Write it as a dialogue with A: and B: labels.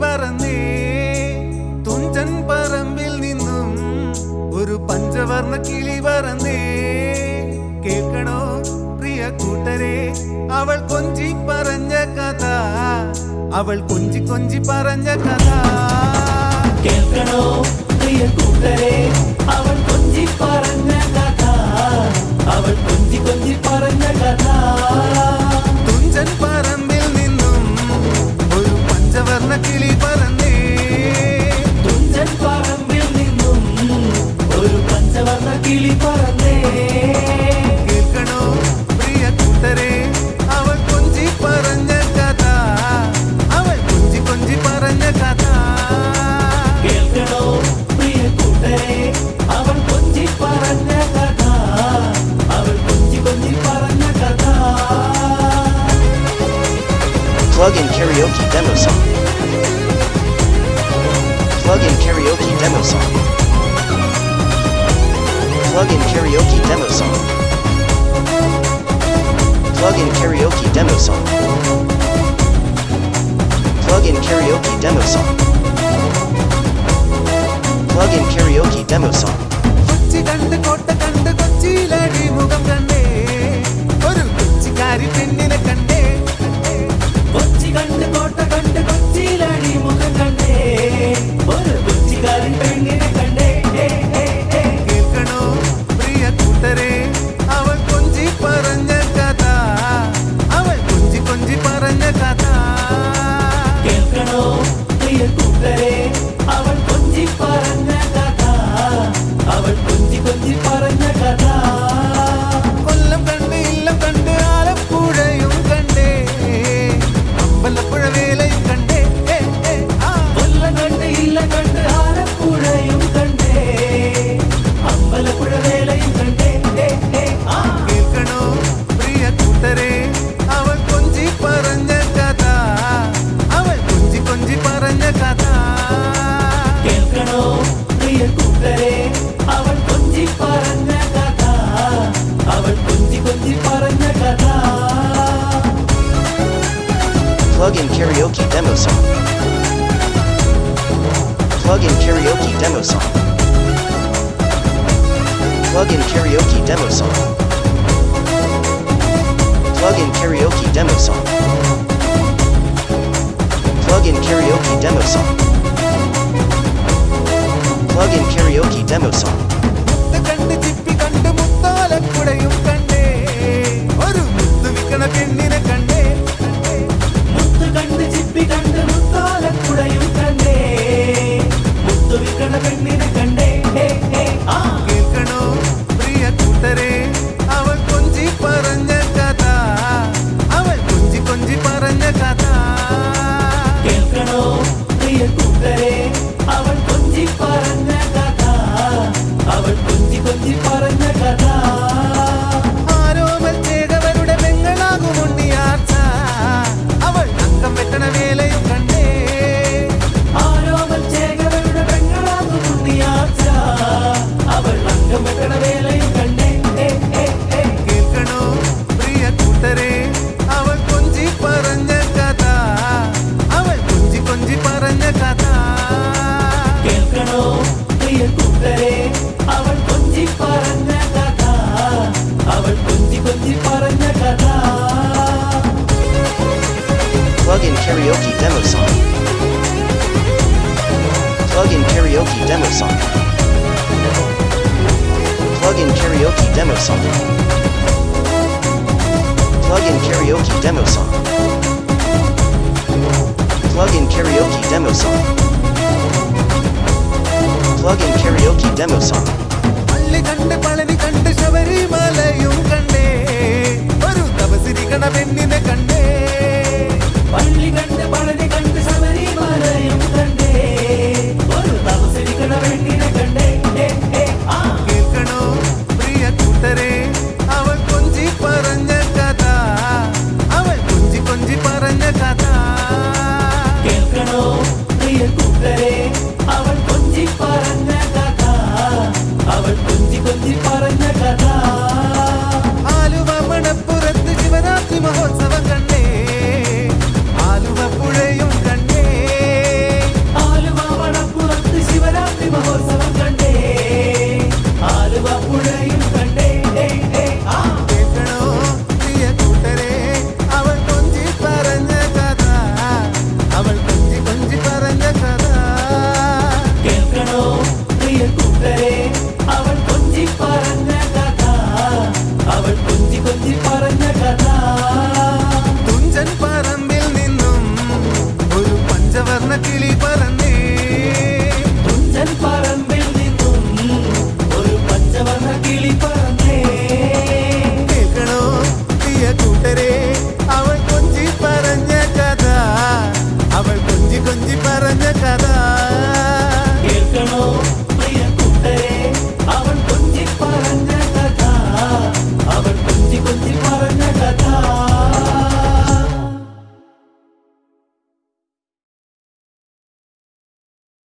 A: പറന്നേ. തുഞ്ചൻ പറമ്പിൽ നിന്നും ഒരു പഞ്ചവർണ കിളി പറന്നേ. കേൾക്കണോ പ്രിയ കൂട്ടരെ അവൾ കൊഞ്ചി പറഞ്ഞ കഥ. അവൾ കൊഞ്ചി കൊഞ്ചി പറഞ്ഞ കഥ.
B: കേൾക്കണോ പ്രിയ കൂട്ടരെ അവൾ കൊഞ്ചി പറഞ്ഞ കഥ. അവൾ കൊഞ്ചി കൊഞ്ചി പറഞ്ഞ കഥ.
C: Plug-in karaoke demo song. Plug-in karaoke demo song. Plug-in karaoke demo song. Plug-in karaoke demo song. Plug-in karaoke demo song plug-in karaoke demo song.
B: Plug-in karaoke demo
C: song. Plug-in karaoke demo song. Plug-in karaoke demo song. Plug-in karaoke demo song. Plug-in karaoke demo song. karaoke demo song. Plug in karaoke demo song. Plug in karaoke demo song. Plug in karaoke demo song. Plug in karaoke demo song. Plug in karaoke demo song. அள்ளி கண்டு பழனி கண்டு சபரிமலையும் கண்டே ஒரு தபசிரி கணவெண்ணின
A: கண்டே ಕಿವಿಯ ತುಟರೆ